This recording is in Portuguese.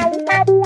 Música